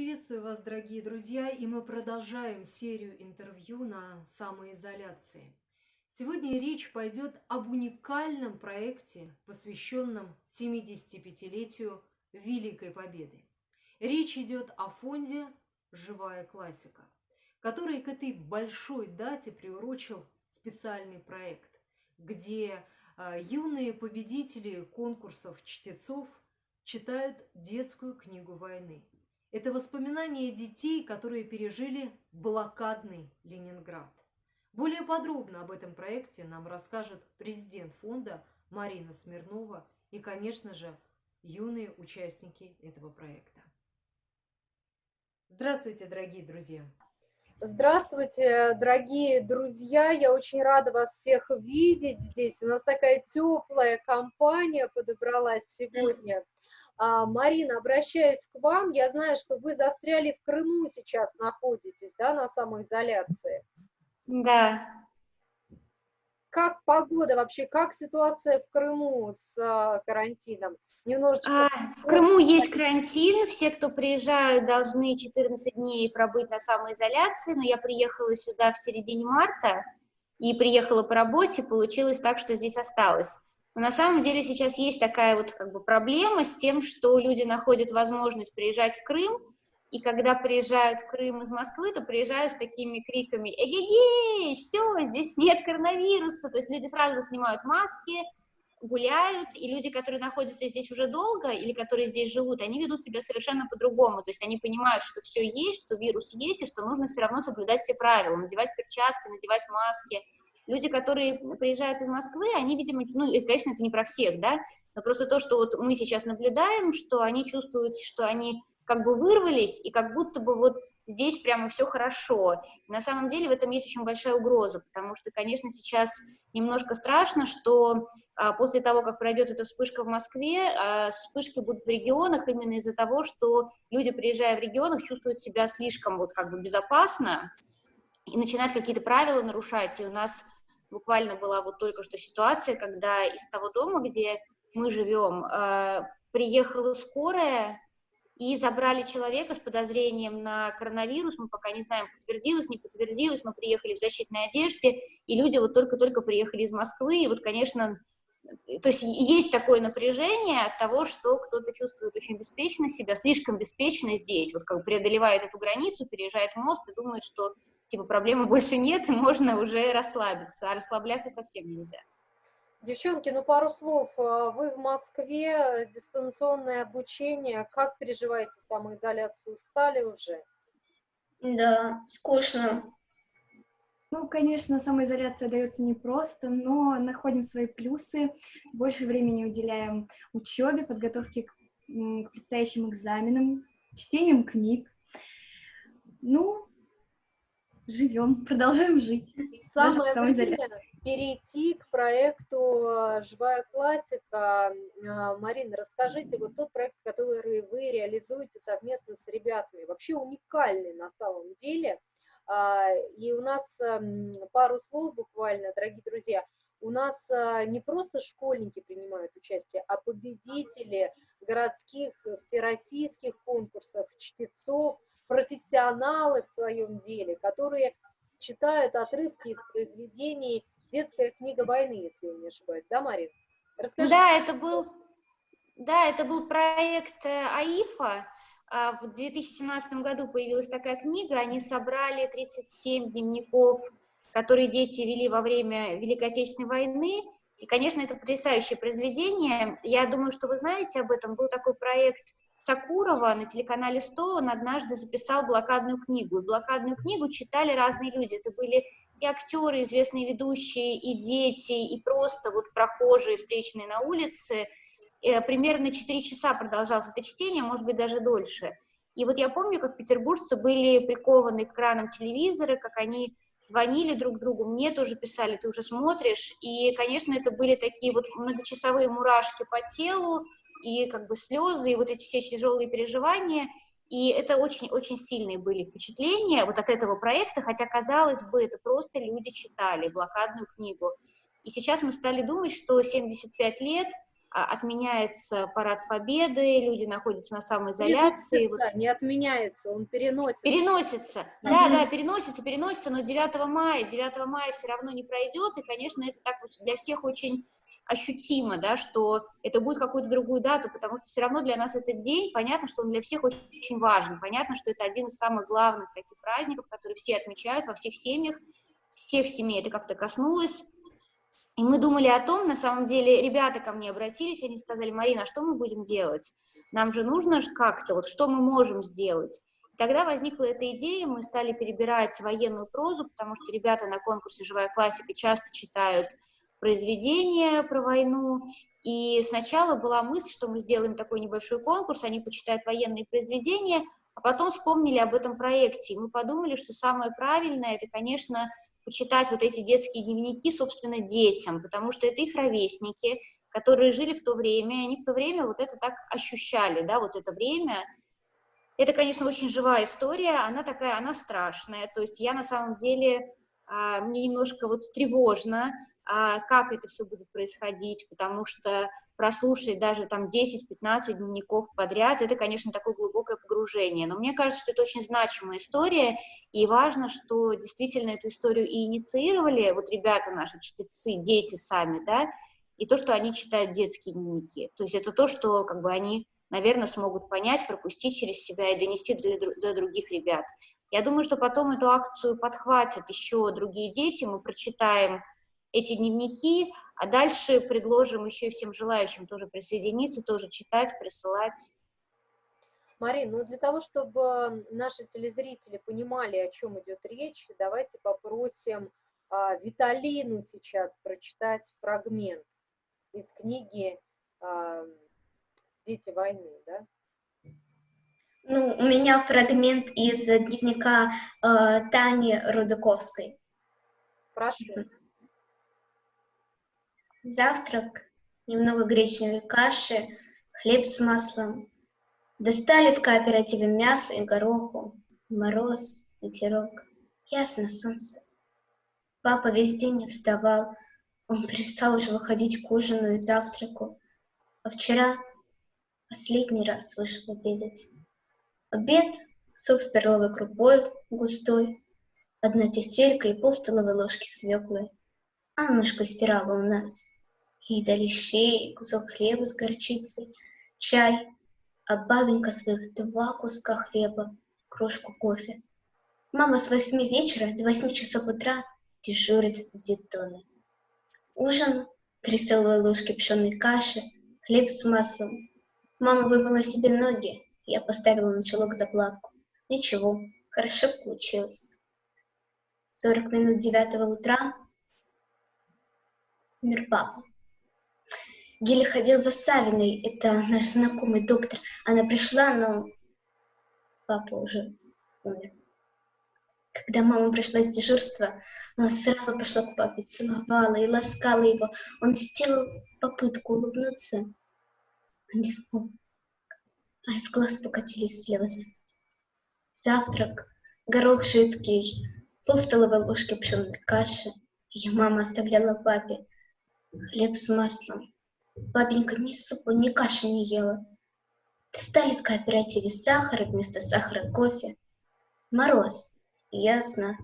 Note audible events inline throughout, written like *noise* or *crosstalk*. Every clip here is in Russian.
Приветствую вас, дорогие друзья, и мы продолжаем серию интервью на самоизоляции. Сегодня речь пойдет об уникальном проекте, посвященном 75-летию Великой Победы. Речь идет о фонде «Живая классика», который к этой большой дате приурочил специальный проект, где а, юные победители конкурсов чтецов читают детскую книгу войны. Это воспоминания детей, которые пережили блокадный Ленинград. Более подробно об этом проекте нам расскажет президент фонда Марина Смирнова и, конечно же, юные участники этого проекта. Здравствуйте, дорогие друзья! Здравствуйте, дорогие друзья! Я очень рада вас всех видеть здесь. У нас такая теплая компания подобралась сегодня. А, Марина, обращаюсь к вам. Я знаю, что вы застряли в Крыму сейчас находитесь, да, на самоизоляции. Да. Как погода вообще, как ситуация в Крыму с а, карантином? Немножечко... А, в Крыму есть карантин, все, кто приезжают, должны 14 дней пробыть на самоизоляции, но я приехала сюда в середине марта и приехала по работе, получилось так, что здесь осталось. Но на самом деле сейчас есть такая вот как бы проблема с тем, что люди находят возможность приезжать в Крым, и когда приезжают в Крым из Москвы, то приезжают с такими криками «Эгегей, все, здесь нет коронавируса!» То есть люди сразу снимают маски, гуляют, и люди, которые находятся здесь уже долго или которые здесь живут, они ведут себя совершенно по-другому. То есть они понимают, что все есть, что вирус есть, и что нужно все равно соблюдать все правила, надевать перчатки, надевать маски, Люди, которые приезжают из Москвы, они, видимо, ну, конечно, это не про всех, да, но просто то, что вот мы сейчас наблюдаем, что они чувствуют, что они как бы вырвались, и как будто бы вот здесь прямо все хорошо. И на самом деле в этом есть очень большая угроза, потому что, конечно, сейчас немножко страшно, что а, после того, как пройдет эта вспышка в Москве, а, вспышки будут в регионах именно из-за того, что люди, приезжая в регионах, чувствуют себя слишком вот как бы безопасно и начинают какие-то правила нарушать. И у нас буквально была вот только что ситуация, когда из того дома, где мы живем, э, приехала скорая и забрали человека с подозрением на коронавирус, мы пока не знаем, подтвердилось, не подтвердилось, мы приехали в защитной одежде, и люди вот только-только приехали из Москвы, и вот, конечно, то есть есть такое напряжение от того, что кто-то чувствует очень беспечно себя, слишком беспечно здесь, вот как бы преодолевает эту границу, переезжает мост и думает, что типа проблемы больше нет, и *laughs* можно уже расслабиться, а расслабляться совсем нельзя. Девчонки, ну пару слов. А, вы в Москве, дистанционное обучение. Как переживаете самоизоляцию? Устали уже? Да, скучно. Ну, конечно, самоизоляция дается непросто, но находим свои плюсы, больше времени уделяем учебе, подготовке к, к предстоящим экзаменам, чтением книг. Ну, живем, *laughs* продолжаем жить. Самое время перейти к проекту «Живая классика». Э, Марина, расскажите, вот тот проект, который вы реализуете совместно с ребятами, вообще уникальный на самом деле. А, и у нас пару слов буквально, дорогие друзья, у нас э, не просто школьники принимают участие, а победители городских, всероссийских конкурсов, чтецов, профессионалы в своем деле, которые читают отрывки из произведений «Детская книга войны», если я не ошибаюсь, да, Марин? Расскажи. Да, это был, да, это был проект э, АИФа. А в 2017 году появилась такая книга, они собрали 37 дневников, которые дети вели во время Великой Отечественной войны, и, конечно, это потрясающее произведение. Я думаю, что вы знаете об этом. Был такой проект Сакурова на телеканале 100, он однажды записал блокадную книгу. И блокадную книгу читали разные люди. Это были и актеры, известные ведущие, и дети, и просто вот прохожие, встречные на улице. Э, примерно 4 часа продолжалось это чтение, может быть, даже дольше. И вот я помню, как петербуржцы были прикованы к экранам телевизора, как они звонили друг другу, мне тоже писали, ты уже смотришь, и, конечно, это были такие вот многочасовые мурашки по телу, и как бы слезы, и вот эти все тяжелые переживания, и это очень-очень сильные были впечатления вот от этого проекта, хотя, казалось бы, это просто люди читали блокадную книгу. И сейчас мы стали думать, что 75 лет отменяется парад победы, люди находятся на самоизоляции. Переносится, не отменяется, он переносится. Переносится, да, да, переносится, переносится, но 9 мая, 9 мая все равно не пройдет, и, конечно, это так для всех очень ощутимо, да, что это будет какую-то другую дату, потому что все равно для нас этот день, понятно, что он для всех очень, очень важен, понятно, что это один из самых главных таких праздников, которые все отмечают во всех семьях, всех семей это как-то коснулось, и мы думали о том, на самом деле, ребята ко мне обратились, они сказали, Марина, а что мы будем делать? Нам же нужно как-то, вот что мы можем сделать? Тогда возникла эта идея, мы стали перебирать военную прозу, потому что ребята на конкурсе «Живая классика» часто читают произведения про войну, и сначала была мысль, что мы сделаем такой небольшой конкурс, они почитают военные произведения, а потом вспомнили об этом проекте, и мы подумали, что самое правильное, это, конечно, почитать вот эти детские дневники, собственно, детям, потому что это их ровесники, которые жили в то время, и они в то время вот это так ощущали, да, вот это время. Это, конечно, очень живая история, она такая, она страшная, то есть я на самом деле, мне немножко вот тревожно, а, как это все будет происходить, потому что прослушать даже там 10-15 дневников подряд, это, конечно, такое глубокое погружение. Но мне кажется, что это очень значимая история, и важно, что действительно эту историю и инициировали вот ребята наши, чтецы, дети сами, да, и то, что они читают детские дневники. То есть это то, что как бы они, наверное, смогут понять, пропустить через себя и донести до, до других ребят. Я думаю, что потом эту акцию подхватят еще другие дети, мы прочитаем эти дневники, а дальше предложим еще всем желающим тоже присоединиться, тоже читать, присылать. Марин, ну для того, чтобы наши телезрители понимали, о чем идет речь, давайте попросим а, Виталину сейчас прочитать фрагмент из книги а, «Дети войны», да? Ну, у меня фрагмент из дневника э, Тани Рудаковской. Прошу. Завтрак, немного гречневой каши, хлеб с маслом. Достали в кооперативе мясо и гороху. Мороз, ветерок, ясно солнце. Папа весь день не вставал. Он перестал уже выходить к ужину и завтраку. А вчера последний раз вышел обедать. Обед — суп с перловой крупой густой, одна тефтелька и пол столовой ложки свеклы. Аннушка стирала у нас. Ей дали щей, кусок хлеба с горчицей, чай, а бабенька своих два куска хлеба, кружку кофе. Мама с восьми вечера до восьми часов утра дежурит в детдоме. Ужин — три столовые ложки пшеной каши, хлеб с маслом. Мама вымыла себе ноги, я поставила на чулок заплатку. Ничего, хорошо получилось. Сорок минут девятого утра Мир папа. Геля ходил за Савиной, это наш знакомый доктор. Она пришла, но папа уже умер. Когда мама пришла с дежурства, она сразу пошла к папе, целовала и ласкала его. Он сделал попытку улыбнуться, но не смог. А из глаз покатились слезы. Завтрак, горох жидкий, пол столовой ложки пшенной каши. Ее мама оставляла папе хлеб с маслом. Бабенька ни супа, ни каши не ела. Достали в кооперативе сахар, вместо сахара кофе. Мороз, ясно,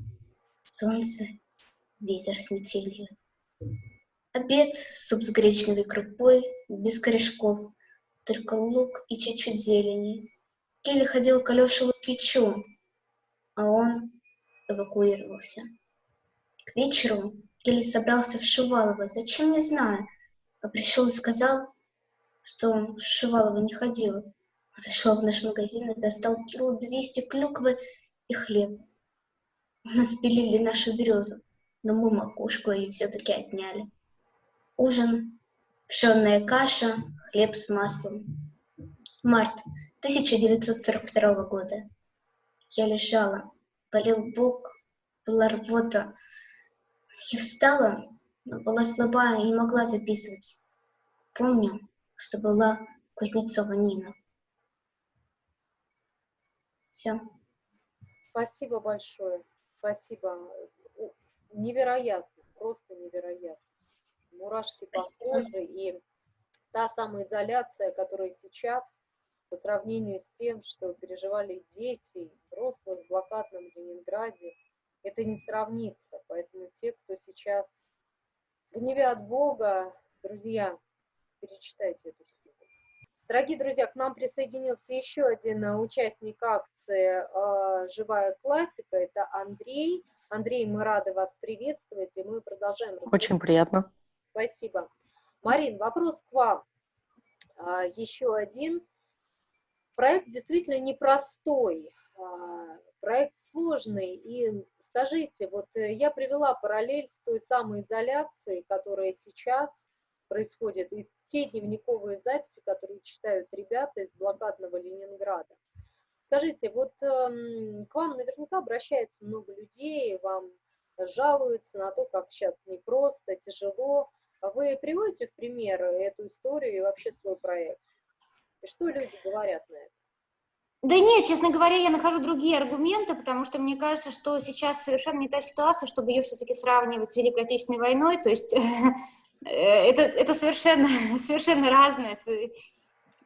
солнце, ветер с метелью. Обед, суп с гречневой крупой, без корешков, только лук и чуть-чуть зелени. Келли ходил к Алёше Лукичу, а он эвакуировался. К вечеру Келли собрался в Шувалово, зачем не знаю, а пришел и сказал, что он в Шувалово не ходил. Зашел в наш магазин и достал кило двести клюквы и хлеб. У нас пилили нашу березу, но мы макушку и все-таки отняли. Ужин, пшенная каша, хлеб с маслом. Март 1942 года. Я лежала, болел бок, была рвота. Я встала, но была слаба и не могла записывать. Помню, что была Кузнецова Нина. Все. Спасибо большое. Спасибо. Невероятно, просто невероятно. Мурашки по коже. И та самоизоляция, которая сейчас по сравнению с тем, что переживали дети, взрослые в блокадном Ленинграде, это не сравнится. Поэтому те, кто сейчас в гневе от Бога, друзья, перечитайте эту книгу. Дорогие друзья, к нам присоединился еще один участник акции э, «Живая классика», это Андрей. Андрей, мы рады вас приветствовать, и мы продолжаем. Очень приятно. Спасибо. Марин, вопрос к вам. А, еще один. Проект действительно непростой, а, проект сложный, и скажите, вот э, я привела параллель с той самой изоляцией, которая сейчас происходит, и те дневниковые записи, которые читают ребята из блокадного Ленинграда. Скажите, вот эм, к вам наверняка обращается много людей, вам жалуются на то, как сейчас непросто, тяжело. Вы приводите в пример эту историю и вообще свой проект? И что люди говорят на это? Да нет, честно говоря, я нахожу другие аргументы, потому что мне кажется, что сейчас совершенно не та ситуация, чтобы ее все-таки сравнивать с Великой Отечественной войной. То есть *laughs* э, это, это совершенно, *laughs* совершенно разное.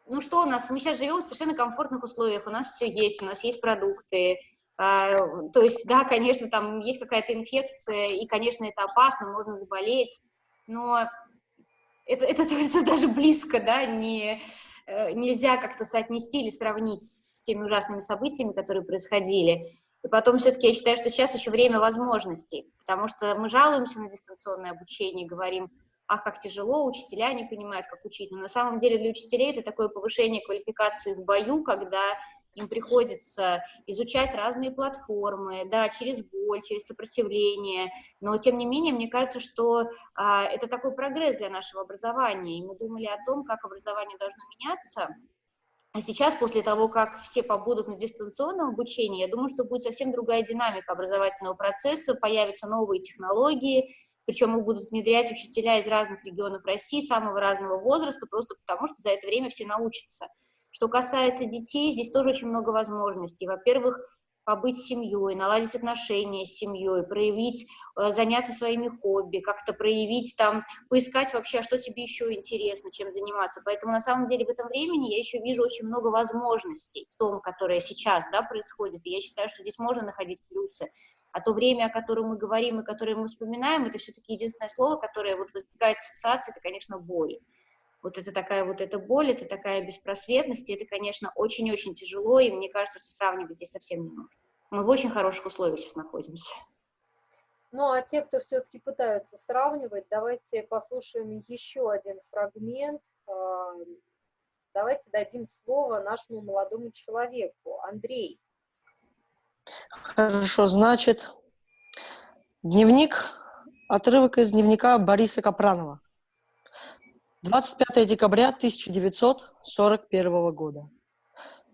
Ну что у нас? Мы сейчас живем в совершенно комфортных условиях, у нас все есть, у нас есть продукты, а, то есть, да, конечно, там есть какая-то инфекция, и, конечно, это опасно, можно заболеть, но это, это, *laughs* это даже близко, да, не, э, нельзя как-то соотнести или сравнить с теми ужасными событиями, которые происходили. И потом все-таки я считаю, что сейчас еще время возможностей, потому что мы жалуемся на дистанционное обучение, говорим, ах, как тяжело, учителя не понимают, как учить. Но на самом деле для учителей это такое повышение квалификации в бою, когда им приходится изучать разные платформы, да, через боль, через сопротивление, но тем не менее, мне кажется, что а, это такой прогресс для нашего образования, и мы думали о том, как образование должно меняться, а сейчас, после того, как все побудут на дистанционном обучении, я думаю, что будет совсем другая динамика образовательного процесса, появятся новые технологии, причем их будут внедрять учителя из разных регионов России, самого разного возраста, просто потому что за это время все научатся. Что касается детей, здесь тоже очень много возможностей. Во-первых, побыть семьей, наладить отношения с семьей, проявить, э, заняться своими хобби, как-то проявить там, поискать вообще, а что тебе еще интересно, чем заниматься. Поэтому на самом деле в этом времени я еще вижу очень много возможностей в том, которое сейчас да, происходит. И я считаю, что здесь можно находить плюсы. А то время, о котором мы говорим и которое мы вспоминаем, это все-таки единственное слово, которое вот возникает ассоциации, это, конечно, боль вот это такая вот эта боль, это такая беспросветность, и это, конечно, очень-очень тяжело, и мне кажется, что сравнивать здесь совсем не нужно. Мы в очень хороших условиях сейчас находимся. Ну, а те, кто все-таки пытаются сравнивать, давайте послушаем еще один фрагмент. А, давайте дадим слово нашему молодому человеку. Андрей. Хорошо, значит, дневник, отрывок из дневника Бориса Капранова. 25 декабря 1941 года.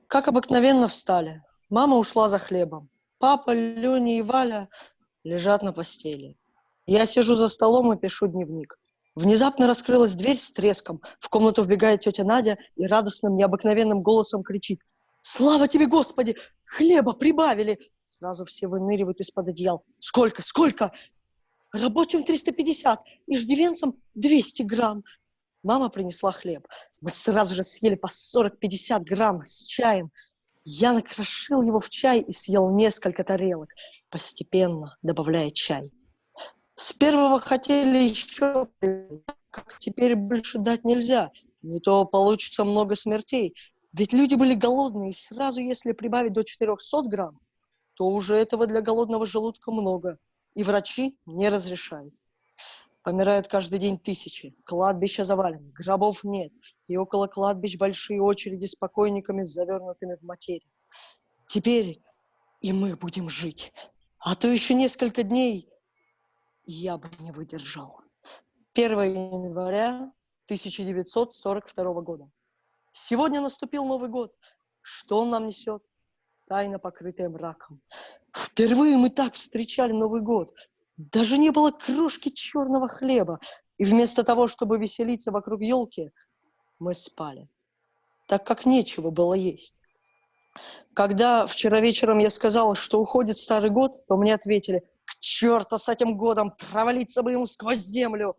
Как обыкновенно встали. Мама ушла за хлебом. Папа, Леня и Валя лежат на постели. Я сижу за столом и пишу дневник. Внезапно раскрылась дверь с треском. В комнату вбегает тетя Надя и радостным, необыкновенным голосом кричит. «Слава тебе, Господи! Хлеба прибавили!» Сразу все выныривают из-под одеял. «Сколько? Сколько?» «Рабочим 350, иждивенцам 200 грамм. Мама принесла хлеб. Мы сразу же съели по 40-50 грамм с чаем. Я накрошил его в чай и съел несколько тарелок, постепенно добавляя чай. С первого хотели еще, как теперь больше дать нельзя, не то получится много смертей. Ведь люди были голодные, и сразу если прибавить до 400 грамм, то уже этого для голодного желудка много, и врачи не разрешают. Помирают каждый день тысячи, кладбища завалены, гробов нет, и около кладбищ большие очереди с покойниками, завернутыми в материю. Теперь и мы будем жить, а то еще несколько дней я бы не выдержал. 1 января 1942 года. Сегодня наступил Новый год. Что он нам несет? Тайна, покрытая мраком. Впервые мы так встречали Новый год. Даже не было крошки черного хлеба. И вместо того, чтобы веселиться вокруг елки, мы спали, так как нечего было есть. Когда вчера вечером я сказала, что уходит старый год, то мне ответили, к черту с этим годом, провалиться бы ему сквозь землю.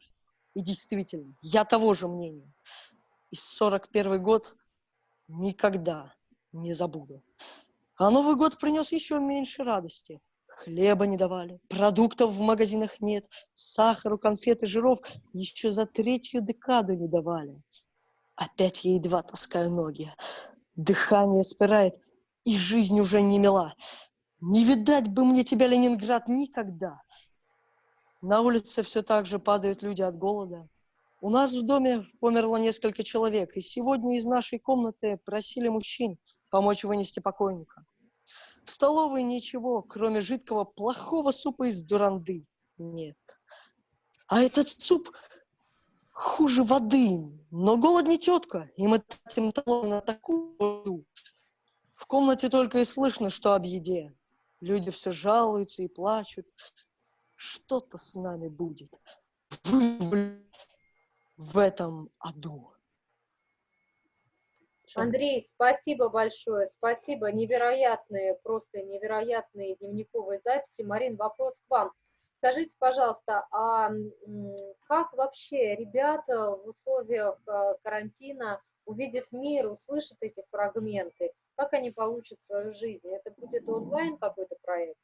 И действительно, я того же мнения. и 41 год никогда не забуду. А Новый год принес еще меньше радости. Хлеба не давали, продуктов в магазинах нет, сахару, конфеты, жиров еще за третью декаду не давали. Опять я едва таскаю ноги. Дыхание спирает, и жизнь уже не мила. Не видать бы мне тебя, Ленинград, никогда. На улице все так же падают люди от голода. У нас в доме померло несколько человек, и сегодня из нашей комнаты просили мужчин помочь вынести покойника. В столовой ничего, кроме жидкого плохого супа из дуранды, нет. А этот суп хуже воды, но голод не четко, и мы тратим талон на такую. В комнате только и слышно, что об еде. Люди все жалуются и плачут. Что-то с нами будет. Вы в этом аду. Андрей, спасибо большое, спасибо, невероятные, просто невероятные дневниковые записи. Марин, вопрос к вам. Скажите, пожалуйста, а как вообще ребята в условиях э, карантина увидят мир, услышат эти фрагменты? Как они получат свою жизнь? Это будет онлайн какой-то проект?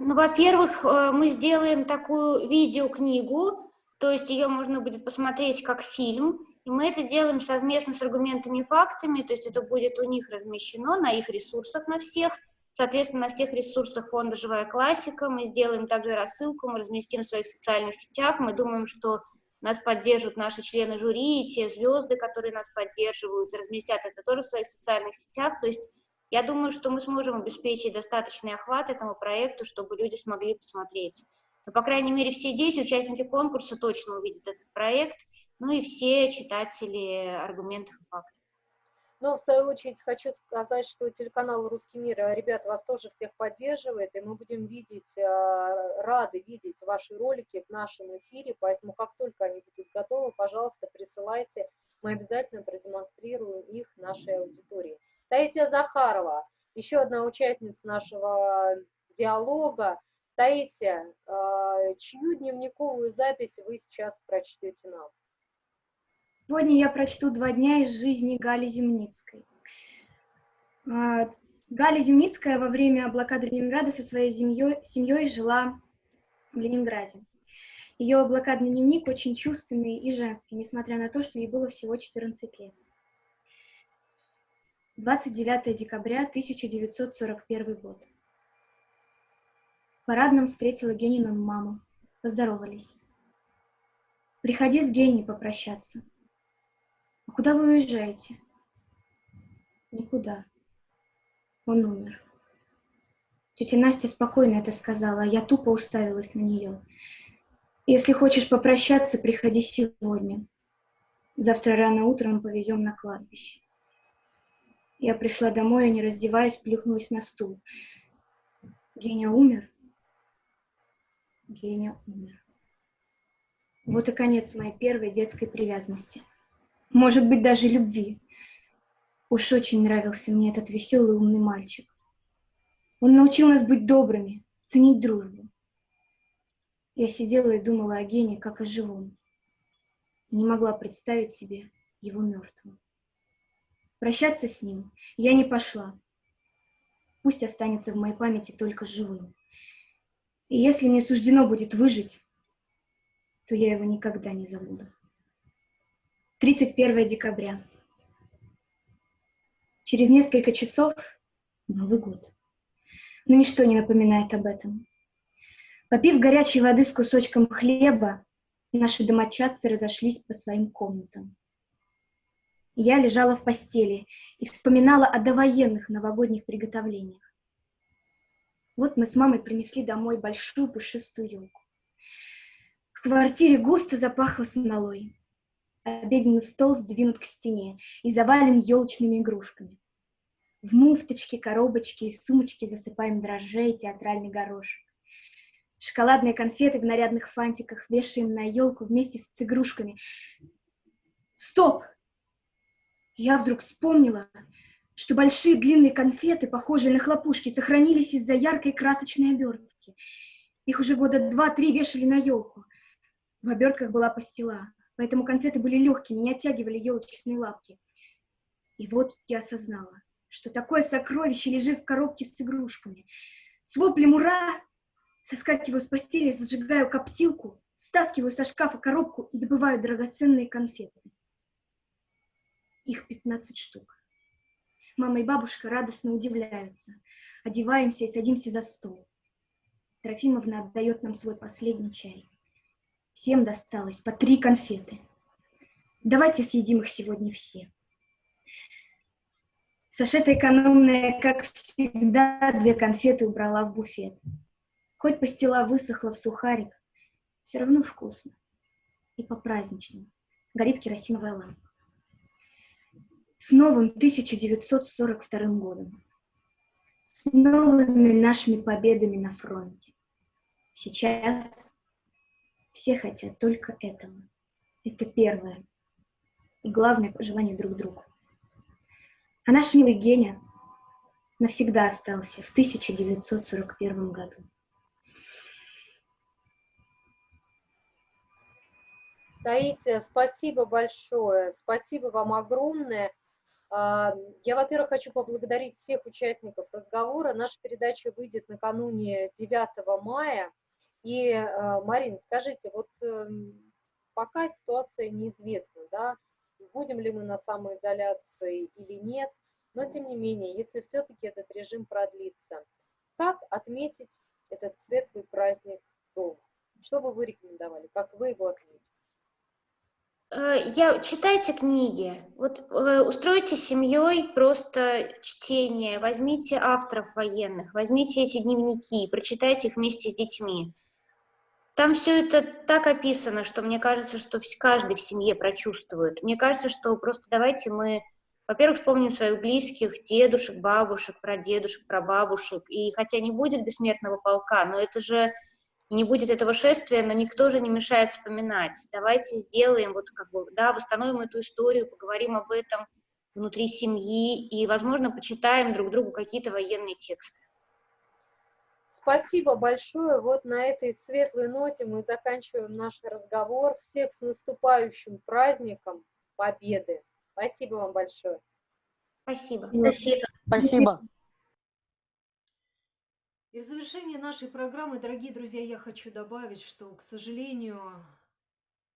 Ну, во-первых, э, мы сделаем такую видеокнигу, то есть ее можно будет посмотреть как фильм, и мы это делаем совместно с аргументами и фактами, то есть это будет у них размещено на их ресурсах на всех, соответственно, на всех ресурсах фонда «Живая классика». Мы сделаем также рассылку, мы разместим в своих социальных сетях. Мы думаем, что нас поддержат наши члены жюри, и те звезды, которые нас поддерживают, разместят это тоже в своих социальных сетях. То есть я думаю, что мы сможем обеспечить достаточный охват этому проекту, чтобы люди смогли посмотреть. Но, по крайней мере, все дети, участники конкурса точно увидят этот проект, ну и все читатели аргументов и фактов. Но, в свою очередь, хочу сказать, что телеканал «Русский мир», ребят, вас тоже всех поддерживает, и мы будем видеть, э, рады видеть ваши ролики в нашем эфире, поэтому как только они будут готовы, пожалуйста, присылайте, мы обязательно продемонстрируем их нашей аудитории. Таисия Захарова, еще одна участница нашего диалога. Таисия, э, чью дневниковую запись вы сейчас прочтете нам? Сегодня я прочту два дня из жизни Гали Земницкой. А, Галя Земницкая во время блокады Ленинграда со своей семьей, семьей жила в Ленинграде. Ее блокадный дневник очень чувственный и женский, несмотря на то, что ей было всего 14 лет. 29 декабря 1941 год. Парадном встретила Генину маму. Поздоровались. «Приходи с Геней попрощаться», а куда вы уезжаете? Никуда. Он умер. Тетя Настя спокойно это сказала, а я тупо уставилась на нее. Если хочешь попрощаться, приходи сегодня. Завтра рано утром повезем на кладбище. Я пришла домой и, не раздеваясь, плюхнулась на стул. Геня умер? Геня умер. Вот и конец моей первой детской привязанности может быть, даже любви. Уж очень нравился мне этот веселый умный мальчик. Он научил нас быть добрыми, ценить дружбу. Я сидела и думала о Гене, как о живом. И не могла представить себе его мертвым. Прощаться с ним я не пошла. Пусть останется в моей памяти только живым. И если мне суждено будет выжить, то я его никогда не забуду. 31 декабря. Через несколько часов Новый год. Но ничто не напоминает об этом. Попив горячей воды с кусочком хлеба, наши домочадцы разошлись по своим комнатам. Я лежала в постели и вспоминала о довоенных новогодних приготовлениях. Вот мы с мамой принесли домой большую пушистую елку. В квартире густо запахло смолой. Обеденный стол сдвинут к стене и завален елочными игрушками. В муфточки, коробочки и сумочки засыпаем дрожжей и театральный горошек. Шоколадные конфеты в нарядных фантиках вешаем на елку вместе с игрушками. Стоп! Я вдруг вспомнила, что большие длинные конфеты, похожие на хлопушки, сохранились из-за яркой красочной обертки. Их уже года два-три вешали на елку. В обертках была пастила. поэтому конфеты были легкими, не оттягивали елочные лапки. И вот я осознала, что такое сокровище лежит в коробке с игрушками. С воплем «Ура!» соскакиваю с постели, зажигаю коптилку, стаскиваю со шкафа коробку и добываю драгоценные конфеты. Их 15 штук. Мама и бабушка радостно удивляются. Одеваемся и садимся за стол. Трофимовна отдает нам свой последний чай. Всем досталось по три конфеты. Давайте съедим их сегодня все. Сашета экономная, как всегда, две конфеты убрала в буфет. Хоть пастила высохла в сухарик, все равно вкусно. И по-праздничному. Горит керосиновая лампа. С новым 1942 годом. С новыми нашими победами на фронте. Сейчас все хотят только этого. Это первое. И главное пожелание друг другу. А наш милый Геня навсегда остался в 1941 году. Таисия, спасибо большое, спасибо вам огромное. А, я, во-первых, хочу поблагодарить всех участников разговора. Наша передача выйдет накануне 9 мая. И, а, Марин, скажите, вот эм, пока ситуация неизвестна, да, будем ли мы на самоизоляции или нет, но тем не менее, если все-таки этот режим продлится, как отметить этот светлый праздник дома? Что бы вы рекомендовали, как вы его отметите? Э, я, читайте книги, вот э, устройте семьей просто чтение, возьмите авторов военных, возьмите эти дневники, прочитайте их вместе с детьми. Там все это так описано, что мне кажется, что каждый в семье прочувствует. Мне кажется, что просто давайте мы, во-первых, вспомним своих близких, дедушек, бабушек, прадедушек, прабабушек. И хотя не будет бессмертного полка, но это же не будет этого шествия, но никто же не мешает вспоминать. Давайте сделаем, вот как бы, да, восстановим эту историю, поговорим об этом внутри семьи и, возможно, почитаем друг другу какие-то военные тексты. Спасибо большое. Вот на этой светлой ноте мы заканчиваем наш разговор. Всех с наступающим праздником Победы. Спасибо вам большое. Спасибо. Спасибо. Спасибо. И в завершение нашей программы, дорогие друзья, я хочу добавить, что, к сожалению,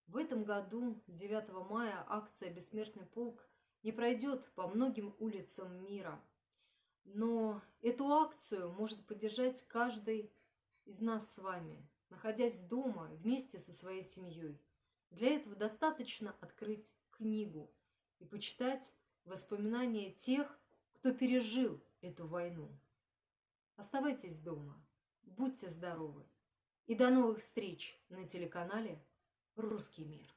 в этом году, 9 мая, акция «Бессмертный полк» не пройдет по многим улицам мира – но эту акцию может поддержать каждый из нас с вами, находясь дома вместе со своей семьей. Для этого достаточно открыть книгу и почитать воспоминания тех, кто пережил эту войну. Оставайтесь дома, будьте здоровы и до новых встреч на телеканале «Русский мир».